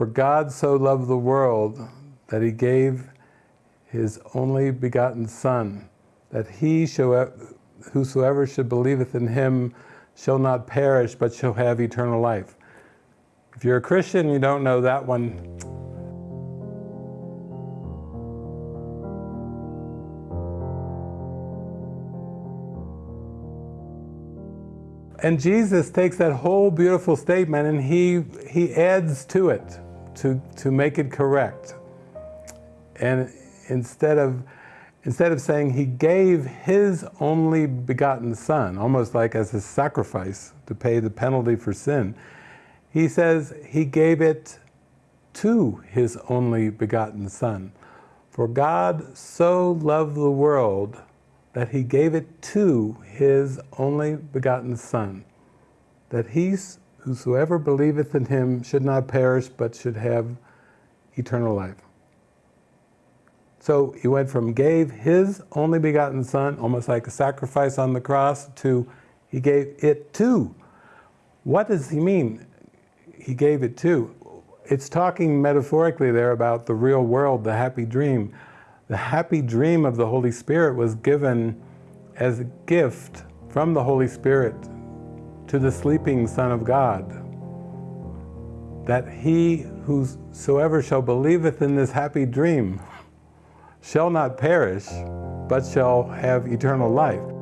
For God so loved the world that he gave his only begotten Son, that he whosoever should believeth in him shall not perish, but shall have eternal life. If you're a Christian, you don't know that one. And Jesus takes that whole beautiful statement and he, he adds to it to, to make it correct. And instead of, instead of saying he gave his only begotten son, almost like as a sacrifice to pay the penalty for sin, he says he gave it to his only begotten son. For God so loved the world that he gave it to his only begotten Son, that he, whosoever believeth in him should not perish, but should have eternal life. So he went from gave his only begotten Son, almost like a sacrifice on the cross, to he gave it to. What does he mean, he gave it to? It's talking metaphorically there about the real world, the happy dream the happy dream of the Holy Spirit was given as a gift from the Holy Spirit to the sleeping Son of God, that he whosoever shall believeth in this happy dream shall not perish, but shall have eternal life.